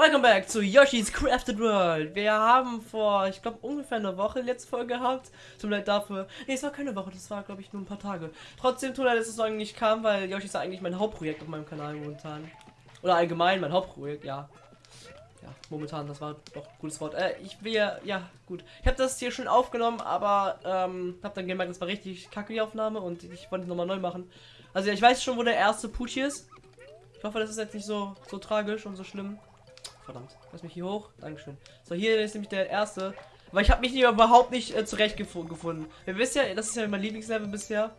Welcome back zu Yoshi's Crafted World. Wir haben vor, ich glaube, ungefähr eine Woche letzte Folge gehabt. Tut leid dafür. Ne, es war keine Woche, das war, glaube ich, nur ein paar Tage. Trotzdem tut mir leid, dass es so nicht kam, weil Yoshi ist eigentlich mein Hauptprojekt auf meinem Kanal momentan. Oder allgemein mein Hauptprojekt, ja. Ja, momentan, das war doch ein gutes Wort. Äh, ich will ja, ja, gut. Ich habe das hier schon aufgenommen, aber ähm, habe dann gemerkt, das war richtig kacke die Aufnahme und ich wollte es nochmal neu machen. Also ich weiß schon, wo der erste Pucci ist. Ich hoffe, das ist jetzt nicht so, so tragisch und so schlimm. Verdammt, lass mich hier hoch. Dankeschön. So, hier ist nämlich der erste. Weil ich habe mich überhaupt nicht äh, zurechtgefunden. Wir wissen ja, das ist ja mein Lieblingslevel bisher.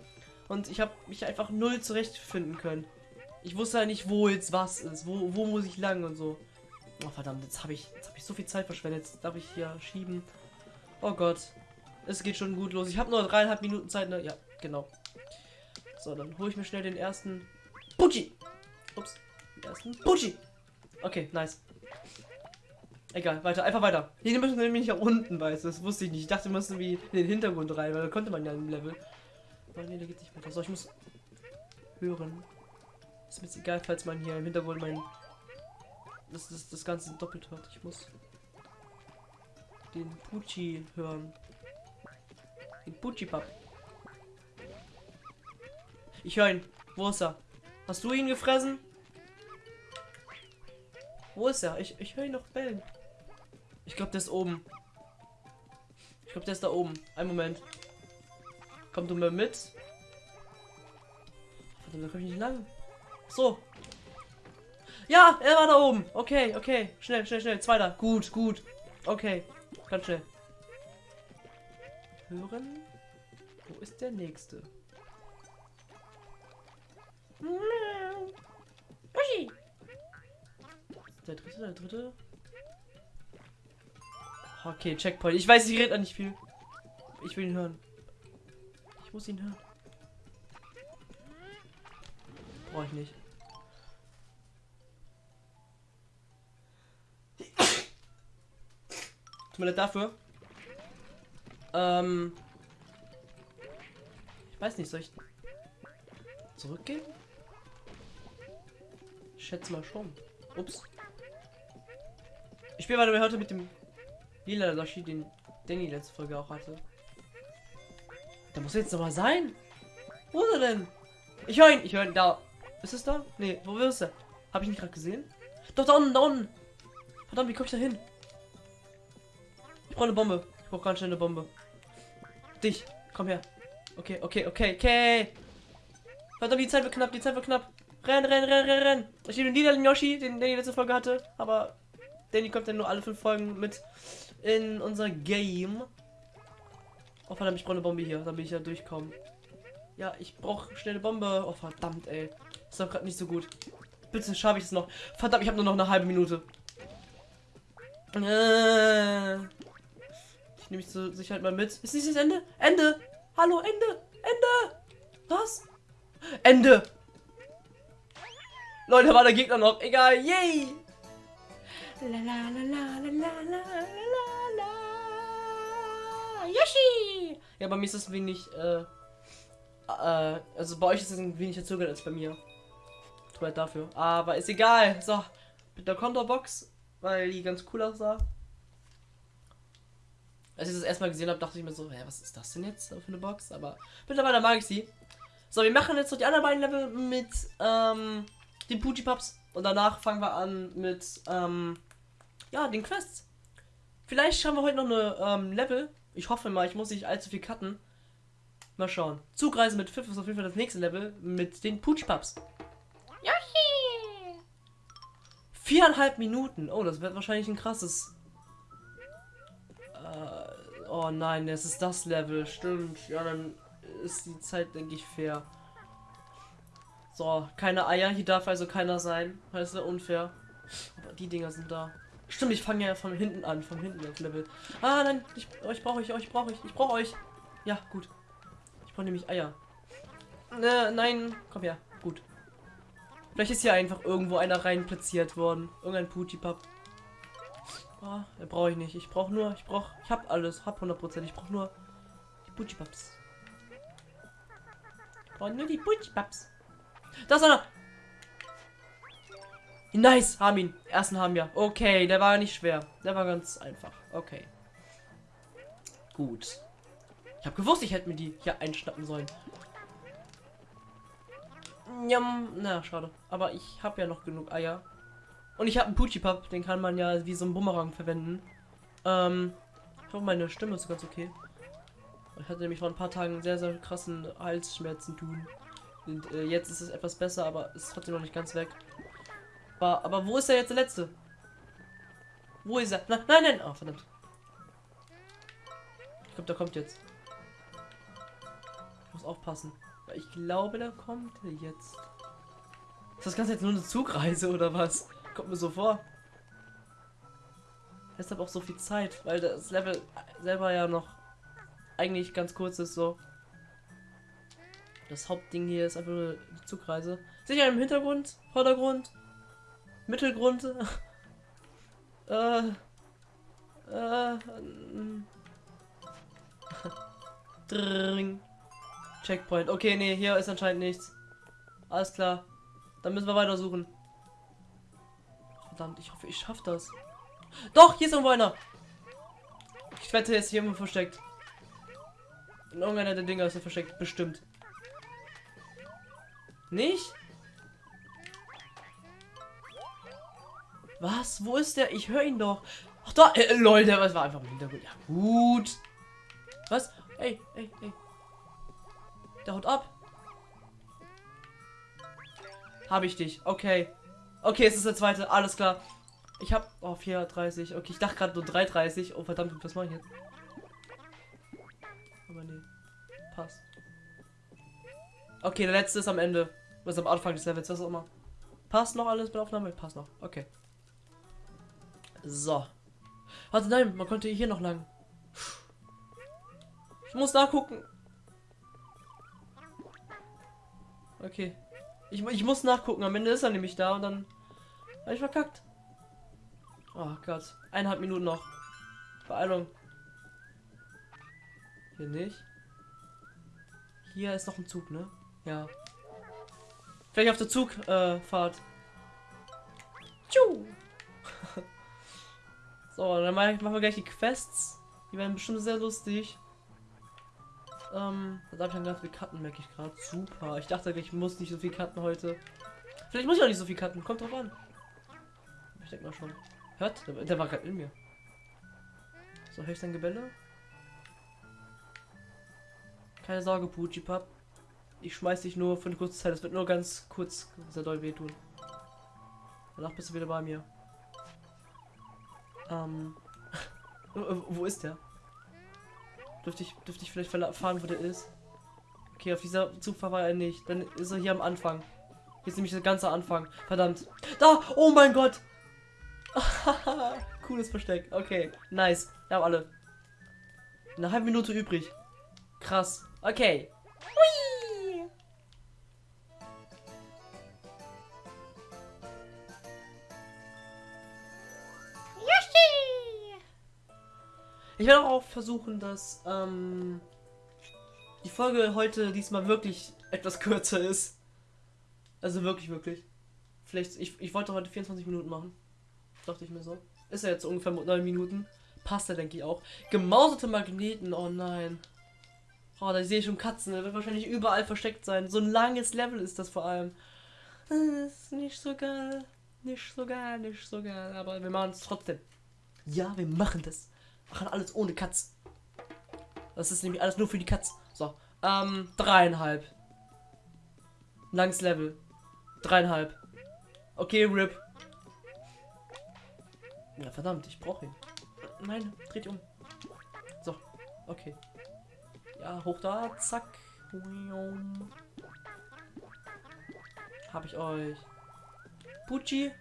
Und ich habe mich einfach null zurechtfinden können. Ich wusste ja nicht, wo jetzt was ist. Wo, wo muss ich lang und so. Oh, verdammt, jetzt habe ich, hab ich so viel Zeit verschwendet. Jetzt darf ich hier schieben. Oh Gott. Es geht schon gut los. Ich habe nur dreieinhalb Minuten Zeit. Ne? Ja, genau. So, dann hole ich mir schnell den ersten Pucci. Ups. Den ersten Pucci. Okay, nice. Egal, weiter, einfach weiter. Hier müssen wir nämlich nach unten, weißt du. Das wusste ich nicht. Ich dachte, wir müssen wie in den Hintergrund rein, weil da konnte man ja im Level. Aber nee, da geht nicht weiter. So, ich muss hören. Ist mir jetzt egal, falls man hier im Hintergrund mein. Das, das, das Ganze doppelt hört. Ich muss den Pucci hören. Den Pucci-Pap. Ich höre ihn. Wo ist er? Hast du ihn gefressen? Wo ist er? Ich, ich höre ihn noch bellen. Ich glaube, der ist oben. Ich glaube, der ist da oben. Ein Moment. Komm du mal mit. Verdammt, da komme ich nicht lang. So. Ja, er war da oben. Okay, okay. Schnell, schnell, schnell. Zweiter. Gut, gut. Okay. Ganz schnell. Hören. Wo ist der nächste? Der dritte, der dritte. Okay, Checkpoint. Ich weiß, ich rede nicht viel. Ich will ihn hören. Ich muss ihn hören. Brauche ich nicht. Tut mir leid dafür. Ähm. Ich weiß nicht, soll ich zurückgehen? Ich schätze mal schon. Ups. Ich spiele weiter heute mit dem lila Yoshi, den Danny letzte Folge auch hatte. Da muss jetzt noch mal sein. Wo ist er denn? Ich höre ihn. Ich höre ihn da. Ist es da? Nee, wo ist er? Habe ich nicht gerade gesehen? Doch, da unten, da unten. Verdammt, wie komme ich da hin? Ich brauche eine Bombe. Ich brauche ganz schnell eine Bombe. Dich. Komm her. Okay, okay, okay, okay. Verdammt, die Zeit wird knapp, die Zeit wird knapp. Renn, renn, renn, renn, renn. Ich nehme den lila Yoshi, den Danny letzte Folge hatte, aber Danny kommt dann nur alle fünf Folgen mit in unser Game. Oh verdammt, ich brauche eine Bombe hier, damit ich ja durchkomme. Ja, ich brauche schnell eine Bombe. Oh verdammt, ey. Ist doch gerade nicht so gut. Bitte schaffe ich es noch. Verdammt, ich habe nur noch eine halbe Minute. Äh. Ich nehme mich zur Sicherheit mal mit. Ist nicht das Ende? Ende! Hallo, Ende! Ende! Was? Ende! Leute, war der Gegner noch. Egal, yay! La la la la la la la la Yoshi! Ja, bei mir ist es wenig, äh, äh, also bei euch ist es ein wenig verzögert als bei mir. Tut leid dafür. Aber ist egal. So, mit der Konterbox, weil die ganz cool aussah. Als ich das erstmal gesehen habe, dachte ich mir so, hä, was ist das denn jetzt für eine Box? Aber mittlerweile mag ich sie. So, wir machen jetzt noch die anderen beiden Level mit ähm, den Pucci Pups. Und danach fangen wir an mit ähm, ja, den Quests. Vielleicht haben wir heute noch eine ähm, Level. Ich hoffe mal, ich muss nicht allzu viel cutten. Mal schauen. Zugreise mit 5 ist auf jeden Fall das nächste Level mit den Poochpups. Yoshi! Viereinhalb Minuten. Oh, das wird wahrscheinlich ein krasses. Äh, oh nein, das ist das Level. Stimmt. Ja, dann ist die Zeit, denke ich, fair. So, keine Eier. Hier darf also keiner sein. Das ist ja unfair. Aber die Dinger sind da. Stimmt, ich fange ja von hinten an, von hinten das Level. Ah, nein, ich, euch brauche ich, euch brauche ich, ich brauche euch. Ja, gut. Ich brauche nämlich Eier. Äh, nein, komm her, gut. Vielleicht ist hier einfach irgendwo einer rein platziert worden. Irgendein Putipap. Ah, oh, brauche ich nicht. Ich brauche nur, ich brauche, ich habe alles, hab 100%. Ich brauche nur die Putipaps. Ich brauche nur die Putipaps. Da ist einer. Nice, haben ihn. Ersten haben wir. Okay, der war nicht schwer. Der war ganz einfach. Okay. Gut. Ich habe gewusst, ich hätte mir die hier einschnappen sollen. Njam. Na, schade. Aber ich habe ja noch genug Eier. Und ich habe einen Pucci-Pub, den kann man ja wie so ein Bumerang verwenden. Ähm, ich hoffe, meine Stimme ist ganz okay. Ich hatte nämlich vor ein paar Tagen sehr, sehr krassen Halsschmerzen tun. Und äh, jetzt ist es etwas besser, aber ist trotzdem noch nicht ganz weg. Aber, aber wo ist er jetzt der letzte? Wo ist er? Nein, nein, nein. Oh, verdammt. Ich glaube, der kommt jetzt. Ich muss aufpassen. Ich glaube, der kommt jetzt. Ist das Ganze jetzt nur eine Zugreise oder was? Kommt mir so vor. Deshalb auch so viel Zeit, weil das Level selber ja noch eigentlich ganz kurz ist so. Das Hauptding hier ist einfach nur die Zugreise. Sicher im Hintergrund, Vordergrund, Mittelgrund. äh, äh, Dring. Checkpoint. Okay, nee, hier ist anscheinend nichts. Alles klar. Dann müssen wir weiter suchen. Verdammt, ich hoffe, ich schaffe das. Doch, hier ist irgendwo einer. Ich wette, er ist hier irgendwo versteckt. In irgendeiner der Dinger ist er versteckt. Bestimmt. Nicht? Was? Wo ist der? Ich höre ihn doch. Ach da, äh, lol, der war einfach im Hintergrund. Ja, gut. Was? Ey, ey, ey. Der haut ab. Habe ich dich. Okay. Okay, es ist der zweite. Alles klar. Ich habe oh 4:30. Okay, ich dachte gerade nur 3:30. Oh verdammt, was mache ich jetzt? Aber nee. Passt. Okay, der letzte ist am Ende. Was am Anfang des Levels, was auch immer. Passt noch alles der Aufnahme? Passt noch. Okay. So. Warte, nein, man konnte hier noch lang. Ich muss nachgucken. Okay. Ich, ich muss nachgucken. Am Ende ist er nämlich da und dann habe ich verkackt. Oh Gott. Eineinhalb Minuten noch. Beeilung. Hier nicht. Hier ist noch ein Zug, ne? Ja. Vielleicht auf der Zugfahrt. Äh, so, dann machen wir gleich die Quests. Die werden bestimmt sehr lustig. Ähm, da habe ich dann ganz viel Karten, merke ich gerade. Super. Ich dachte, ich muss nicht so viel Karten heute. Vielleicht muss ich auch nicht so viel Karten. Kommt drauf an. Ich denke mal schon. Hört? Der, der war gerade in mir. So, höre ich dein Gebelle? Keine Sorge, Pucci Pap. Ich schmeiß dich nur für eine kurze Zeit. Es wird nur ganz kurz sehr doll wehtun. Danach bist du wieder bei mir. Ähm. wo ist der? Dürfte ich, dürfte ich vielleicht erfahren, wo der ist? Okay, auf dieser Zugfahrt war er nicht. Dann ist er hier am Anfang. Hier ist nämlich der ganze Anfang. Verdammt. Da! Oh mein Gott! Cooles Versteck. Okay, nice. Wir haben alle. Eine halbe Minute übrig. Krass. Okay. Ich werde auch versuchen, dass ähm, die Folge heute diesmal wirklich etwas kürzer ist. Also wirklich, wirklich. Vielleicht, ich, ich wollte heute 24 Minuten machen. Dachte ich mir so. Ist ja jetzt ungefähr 9 Minuten. Passt ja, denke ich auch. Gemauserte Magneten, oh nein. Oh, da sehe ich schon Katzen. Der wird wahrscheinlich überall versteckt sein. So ein langes Level ist das vor allem. Das ist nicht so geil. Nicht so geil, nicht so geil. Aber wir machen es trotzdem. Ja, wir machen das machen alles ohne Katz. Das ist nämlich alles nur für die Katz. So, ähm, dreieinhalb. Langes Level. Dreieinhalb. Okay, RIP. Ja, verdammt, ich brauche ihn. Nein, dreht um. So, okay. Ja, hoch da, zack. Hab ich euch. Pucci,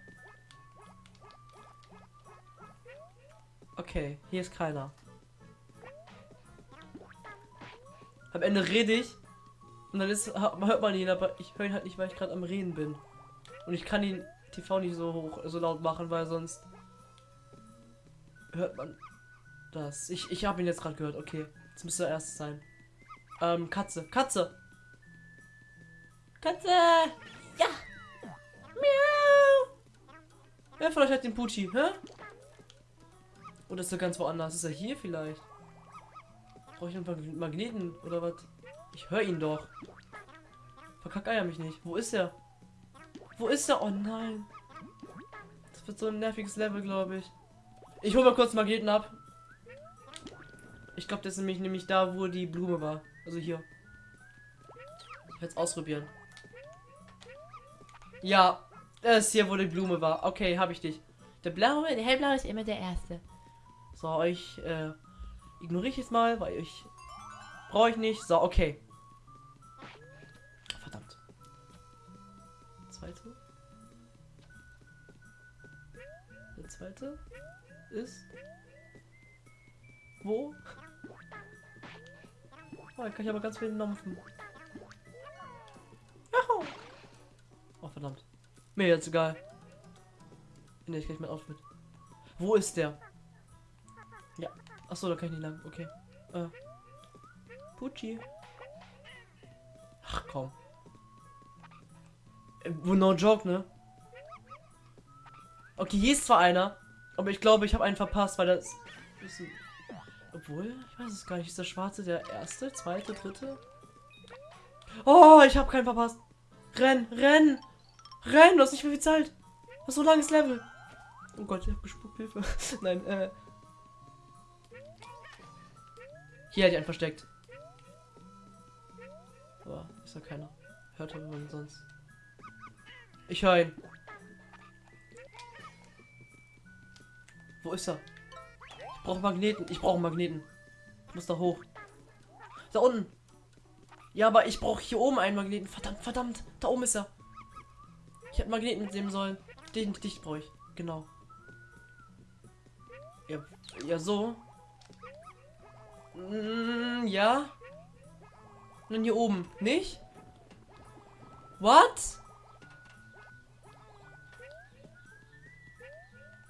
Okay, hier ist keiner. Am Ende rede ich und dann ist, hört man ihn, aber ich höre ihn halt nicht, weil ich gerade am Reden bin. Und ich kann ihn TV nicht so hoch, so laut machen, weil sonst hört man das. Ich, ich habe ihn jetzt gerade gehört. Okay, jetzt müsste er erst sein. Ähm, Katze, Katze. Katze! Ja! Miau! Wer von euch hat den Pucci, hä? Oder ist er ganz woanders? Ist er hier vielleicht? Brauche ich einen Magneten oder was? Ich höre ihn doch. Verkack Eier mich nicht. Wo ist er? Wo ist er? Oh nein. Das wird so ein nerviges Level, glaube ich. Ich hole mal kurz Magneten ab. Ich glaube, das ist nämlich, nämlich da, wo die Blume war. Also hier. Ich werde es ausprobieren. Ja, das ist hier, wo die Blume war. Okay, habe ich dich. Der blaue, der hellblaue ist immer der erste. So, euch äh, ignoriere ich jetzt mal, weil ich brauche ich nicht. So, okay. Verdammt. Zweite. Der zweite ist wo? Oh, kann ich aber ganz viel nampfen. Oh, verdammt. Mir jetzt egal. Ne, ich gleich mein Outfit. Wo ist der? Ja. Achso, da kann ich nicht lang. Okay. Äh. Pucci. Ach komm. Äh, no joke, ne? Okay, hier ist zwar einer, aber ich glaube, ich habe einen verpasst, weil das ist obwohl, ich weiß es gar nicht. Ist der schwarze der erste, zweite, dritte? Oh, ich habe keinen verpasst. Renn, renn! Renn, du hast nicht mehr viel Zeit. Du hast so langes Level. Oh Gott, ich hab gespuckt, Hilfe. Nein, äh. Hier hat ich einen versteckt. Boah, ist da keiner. Hört man sonst. Ich höre ihn. Wo ist er? Ich brauche Magneten. Ich brauche Magneten. Ich muss da hoch. Da unten. Ja, aber ich brauche hier oben einen Magneten. Verdammt, verdammt. Da oben ist er. Ich hätte Magneten mitnehmen sollen. Den dich brauche ich. Genau. Ja, ja so. Mm, ja. Und hier oben. Nicht? What?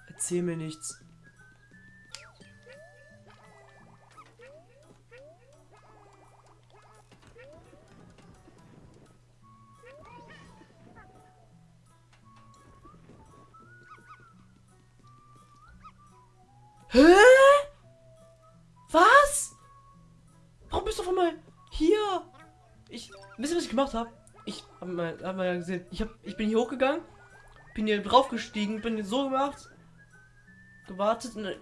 Erzähl mir nichts. Gemacht habe? Ich habe mal, hab mal gesehen, ich, hab, ich bin hier hochgegangen, bin hier draufgestiegen, bin so gemacht, gewartet und, äh,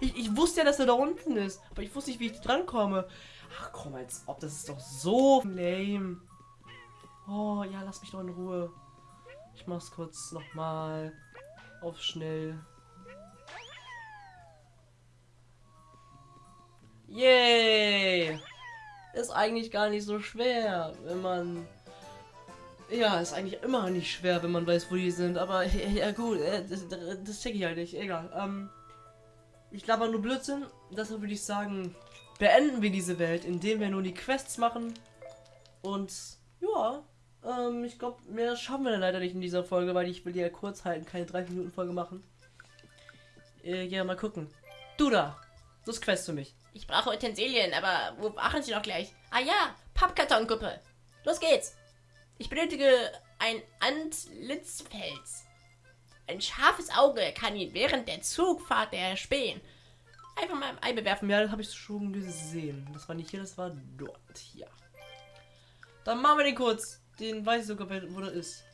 ich, ich wusste ja, dass er da unten ist, aber ich wusste nicht, wie ich dran komme. Ach komm, als ob das ist doch so lame. Oh ja, lass mich doch in Ruhe. Ich mach's kurz nochmal auf schnell. Yay! Ist eigentlich gar nicht so schwer, wenn man... Ja, ist eigentlich immer nicht schwer, wenn man weiß, wo die sind. Aber ja gut, äh, das, das check ich halt nicht. Egal. Ähm, ich glaube nur Blödsinn. Deshalb würde ich sagen, beenden wir diese Welt, indem wir nur die Quests machen. Und ja, ähm, ich glaube, mehr schaffen wir leider nicht in dieser Folge, weil ich will die ja kurz halten, keine 30 Minuten Folge machen. Äh, ja, mal gucken. Du da, das Quest für mich. Ich brauche Utensilien, aber wo machen Sie doch gleich? Ah ja, Pappkartongruppe. Los geht's. Ich benötige ein Antlitzfels. Ein scharfes Auge kann ihn während der Zugfahrt erspähen. Einfach mal im Ei bewerfen. Ja, das habe ich schon gesehen. Das war nicht hier, das war dort. Hier. Dann machen wir den kurz. Den weiß ich sogar, wo der ist.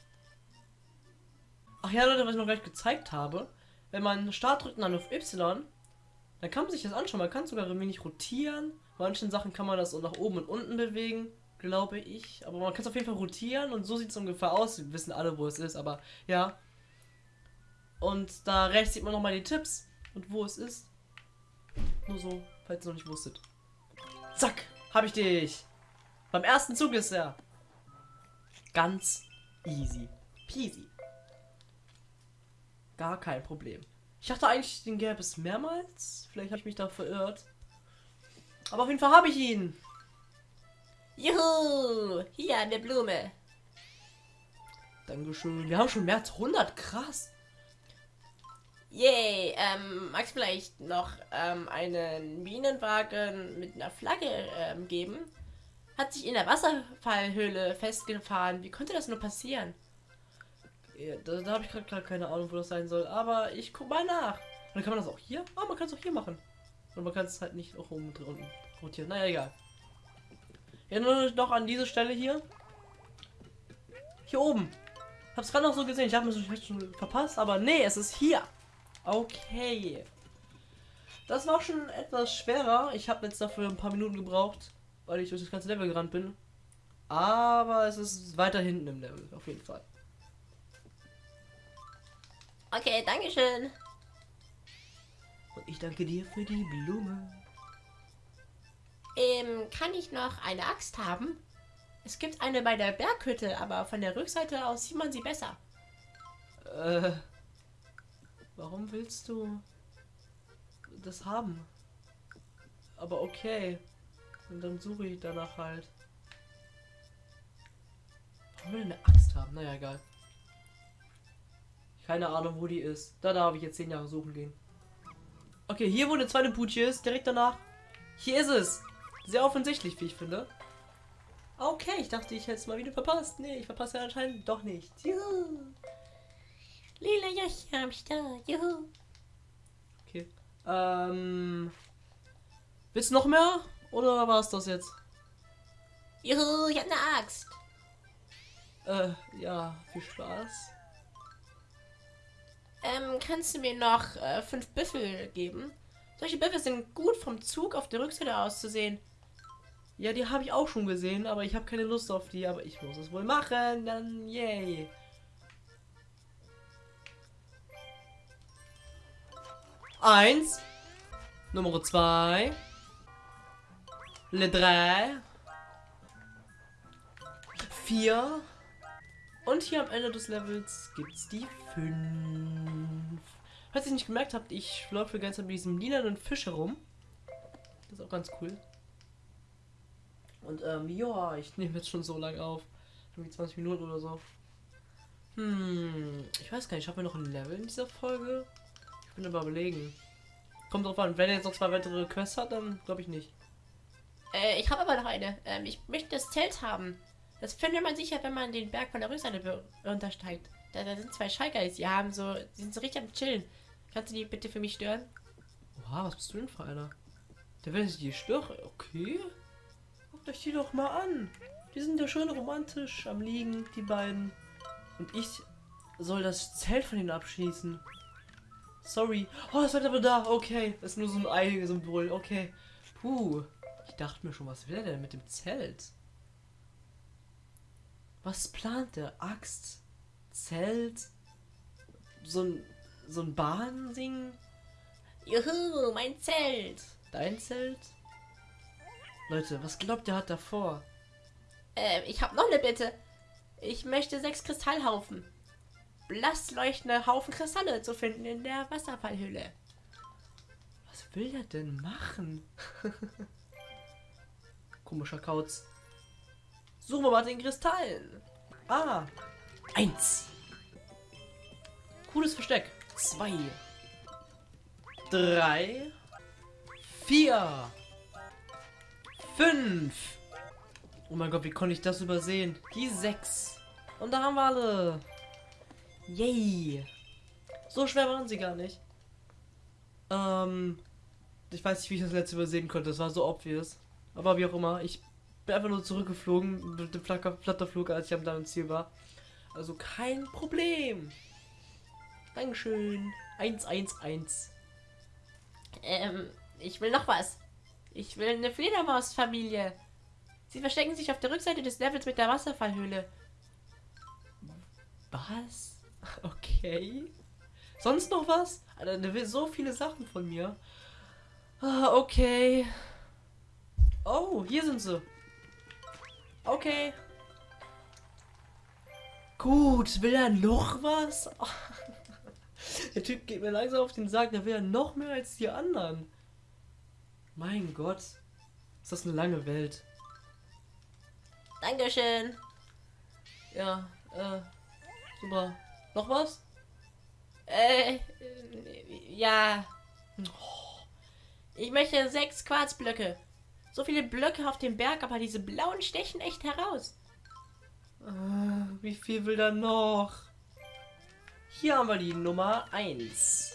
Ach ja, Leute, was ich noch gleich gezeigt habe. Wenn man Start drückt und dann auf Y, da kann man sich das anschauen. Man kann sogar ein wenig rotieren. Manchen Sachen kann man das so nach oben und unten bewegen, glaube ich. Aber man kann es auf jeden Fall rotieren und so sieht es ungefähr aus. Wir wissen alle, wo es ist, aber ja. Und da rechts sieht man nochmal die Tipps und wo es ist. Nur so, falls ihr noch nicht wusstet. Zack, habe ich dich. Beim ersten Zug ist er. Ganz easy peasy. Gar kein Problem. Ich dachte eigentlich, den gäbe es mehrmals. Vielleicht habe ich mich da verirrt. Aber auf jeden Fall habe ich ihn. Juhu! Hier eine Blume. Dankeschön. Wir haben schon mehr als 100. Krass. Yay. Ähm, magst vielleicht noch ähm, einen Minenwagen mit einer Flagge ähm, geben? Hat sich in der Wasserfallhöhle festgefahren. Wie konnte das nur passieren? Da da habe ich gerade keine Ahnung, wo das sein soll. Aber ich guck mal nach. Und dann kann man das auch hier? Ah, man kann es auch hier machen. Und man kann es halt nicht auch oben unten rotieren. Naja, egal. Ja, nur noch an diese Stelle hier. Hier oben. Hab's gerade noch so gesehen. Ich habe es schon verpasst, aber nee, es ist hier. Okay. Das war schon etwas schwerer. Ich habe jetzt dafür ein paar Minuten gebraucht, weil ich durch das ganze Level gerannt bin. Aber es ist weiter hinten im Level, auf jeden Fall. Okay, Dankeschön. Und ich danke dir für die Blume. Ähm, kann ich noch eine Axt haben? Es gibt eine bei der Berghütte, aber von der Rückseite aus sieht man sie besser. Äh, warum willst du das haben? Aber okay. Und dann suche ich danach halt. Warum will eine Axt haben? Naja, egal. Keine Ahnung, wo die ist. Da darf ich jetzt zehn Jahre suchen gehen. Okay, hier wo eine zweite Putsche ist, direkt danach. Hier ist es. Sehr offensichtlich, wie ich finde. Okay, ich dachte, ich hätte es mal wieder verpasst. Nee, ich verpasse ja anscheinend doch nicht. Juhu. Lila Joshi am Start, juhu. Okay. Ähm. Willst du noch mehr? Oder war es das jetzt? Juhu, ich hab eine Axt. Äh, ja, viel Spaß. Ähm, kannst du mir noch äh, fünf Büffel geben? Solche Büffel sind gut vom Zug auf der Rückseite aus zu sehen. Ja, die habe ich auch schon gesehen, aber ich habe keine Lust auf die, aber ich muss es wohl machen, dann yay. Eins. Nummer zwei. Le drei. Vier. Und hier am Ende des Levels gibt's die fünf. Falls ihr nicht gemerkt habt, ich laufe Zeit mit diesem lilanen Fisch herum. Das ist auch ganz cool. Und ähm, ja, ich nehme jetzt schon so lange auf. Irgendwie 20 Minuten oder so. Hm, ich weiß gar nicht, haben wir noch ein Level in dieser Folge? Ich bin aber überlegen. Kommt drauf an, wenn er jetzt noch zwei weitere Quests hat, dann glaube ich nicht. Äh, ich habe aber noch eine. Ähm, ich möchte das Zelt haben. Das findet man sicher, wenn man den Berg von der Rückseite runtersteigt. Da, da sind zwei Schalker, die haben so, die sind so richtig am Chillen. Kannst du die bitte für mich stören? Oha, was bist du denn für einer? Der will sich die stören. Okay. Guckt euch die doch mal an. Die sind ja schön romantisch am Liegen, die beiden. Und ich soll das Zelt von ihnen abschließen. Sorry. Oh, das wird aber da. Okay. Das ist nur so ein Ei-Symbol. Okay. Puh. Ich dachte mir schon, was will er denn mit dem Zelt? Was plant der? Axt? Zelt? So ein, so ein Bahnding? Juhu, mein Zelt. Dein Zelt? Leute, was glaubt ihr hat davor? Äh, ich habe noch eine Bitte. Ich möchte sechs Kristallhaufen. Blass leuchtende Haufen Kristalle zu finden in der Wasserfallhülle. Was will er denn machen? Komischer Kauz. Suchen wir mal den Kristallen. Ah. Eins. Cooles Versteck. Zwei. Drei. Vier. Fünf. Oh mein Gott, wie konnte ich das übersehen? Die sechs. Und da haben wir alle. Yay. So schwer waren sie gar nicht. Ähm. Ich weiß nicht, wie ich das letzte übersehen konnte. Das war so obvious. Aber wie auch immer, ich bin einfach nur zurückgeflogen mit dem Flatter Flatterflug, als ich am deinem Ziel war. Also kein Problem. Dankeschön. 111. Ähm, ich will noch was. Ich will eine Fledermausfamilie. Sie verstecken sich auf der Rückseite des Levels mit der Wasserfallhöhle. Was? Okay. Sonst noch was? Alter, der will so viele Sachen von mir. Ah, okay. Oh, hier sind sie. Okay. Gut, will er noch was? Der Typ geht mir langsam auf den Sack, der will ja noch mehr als die anderen. Mein Gott. Ist das eine lange Welt. Dankeschön. Ja, äh, super. Noch was? Äh, ja. Ich möchte sechs Quarzblöcke. So viele Blöcke auf dem Berg, aber diese blauen stechen echt heraus. Äh, wie viel will er noch? Hier haben wir die Nummer 1.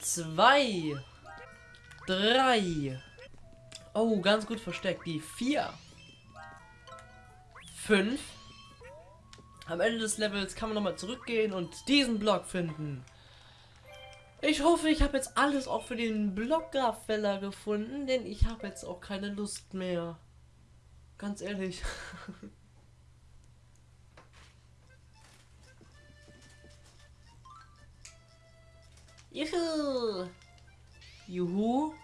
2. 3. Oh, ganz gut versteckt. Die 4. 5. Am Ende des Levels kann man nochmal zurückgehen und diesen Block finden. Ich hoffe, ich habe jetzt alles auch für den Blockgraffeller gefunden, denn ich habe jetzt auch keine Lust mehr. Ganz ehrlich. Juhu! Juhu?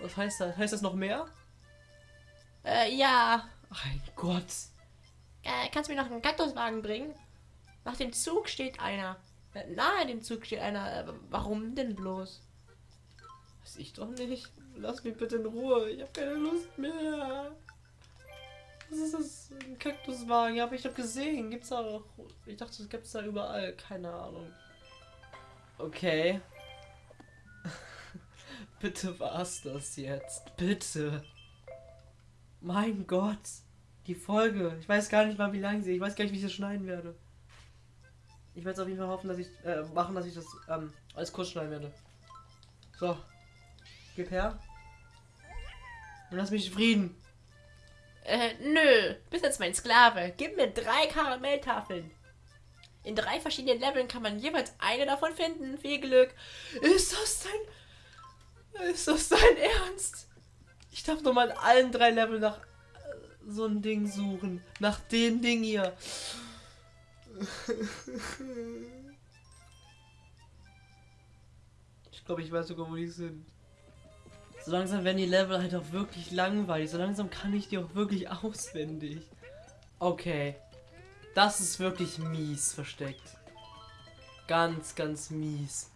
Was heißt das? Heißt das noch mehr? Äh, ja. Mein Gott. Äh, kannst du mir noch einen Kaktuswagen bringen? Nach dem Zug steht einer. Nahe dem Zug steht einer. Äh, warum denn bloß? Weiß ich doch nicht. Lass mich bitte in Ruhe. Ich habe keine Lust mehr. Was ist das? Ein Kaktuswagen? Ja, aber ich habe gesehen. Gibt's da auch. Ich dachte, das gibt's da überall. Keine Ahnung. Okay. bitte war's das jetzt. Bitte. Mein Gott. Die Folge. Ich weiß gar nicht mal, wie lang sie. Ich weiß gar nicht, wie ich das schneiden werde. Ich werde auf jeden Fall hoffen, dass ich äh, machen, dass ich das ähm, alles kurz schneiden werde. So. Gib her. Und lass mich in Frieden. Äh, nö. Bist jetzt mein Sklave. Gib mir drei Karamelltafeln. In drei verschiedenen Leveln kann man jeweils eine davon finden. Viel Glück. Ist das dein. Ist das dein Ernst? Ich darf doch mal in allen drei Leveln nach äh, so ein Ding suchen. Nach dem Ding hier. Ich glaube, ich weiß sogar, wo die sind. So langsam werden die Level halt auch wirklich langweilig. So langsam kann ich die auch wirklich auswendig. Okay. Das ist wirklich mies versteckt. Ganz, ganz mies.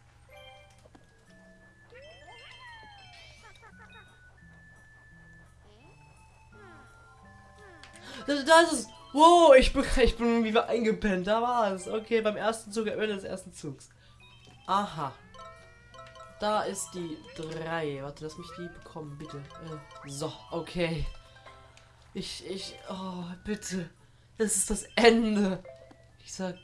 Das, das ist. Wow, ich bin, ich bin irgendwie eingepennt. Da war es. Okay, beim ersten Zug, am Ende des ersten Zugs. Aha. Da ist die 3. Warte, lass mich die bekommen, bitte. Äh, so, okay. Ich, ich, oh, bitte. Das ist das Ende. Dieser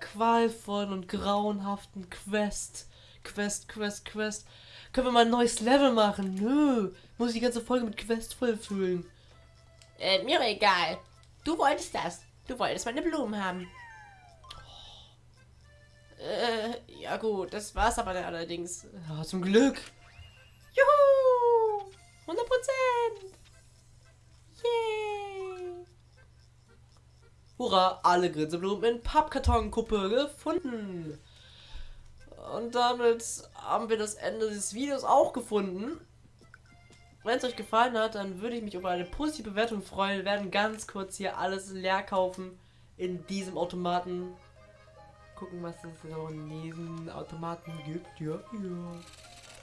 qualvollen und grauenhaften Quest. Quest, Quest, Quest. Können wir mal ein neues Level machen? Nö. Muss ich die ganze Folge mit Quest vollfüllen. Äh, mir egal. Du wolltest das. Du wolltest meine Blumen haben. Äh, ja gut, das war's aber dann allerdings. Ja, zum Glück. Juhu! 100 Prozent! Yay! Hurra, alle Grinseblumen in Pappkartonkuppe gefunden. Und damit haben wir das Ende des Videos auch gefunden. Wenn es euch gefallen hat, dann würde ich mich über eine positive Bewertung freuen. Wir werden ganz kurz hier alles leer kaufen in diesem Automaten. Gucken, was es so in diesen Automaten gibt. Ja,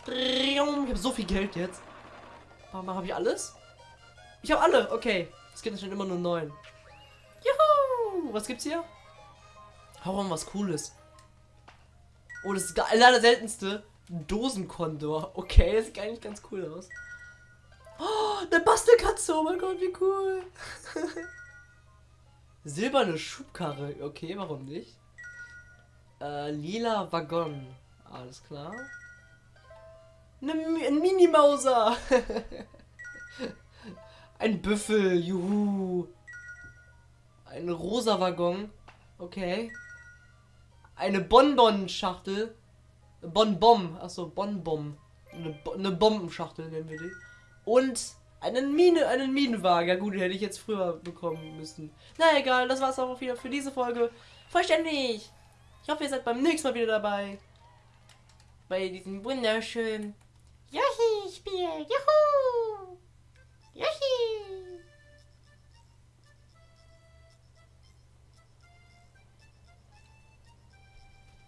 ja. Ich habe so viel Geld jetzt. Warum habe ich alles? Ich habe alle. Okay. Es gibt schon immer nur neun. Juhu! Was gibt's hier? Hau mal was Cooles. Oh, das ist der allerseltenste Dosenkondor. Okay, das sieht eigentlich ganz cool aus. Oh, eine Bastelkatze. Oh mein Gott, wie cool. Silberne Schubkarre. Okay, warum nicht? Äh, lila Waggon. Alles klar. Ne, ein Minimauser. ein Büffel. Juhu. Ein rosa Waggon. Okay. Eine Bonbon-Schachtel. Bonbon. Achso, Bonbon. Eine, Bo eine Bombenschachtel nennen wir die. Und einen Mine, einen Minenwagen. Ja gut, den hätte ich jetzt früher bekommen müssen. Na egal, das war's auch wieder für diese Folge. Vollständig. Ich hoffe, ihr seid beim nächsten Mal wieder dabei. Bei diesem wunderschönen Yoshi-Spiel. Juhu!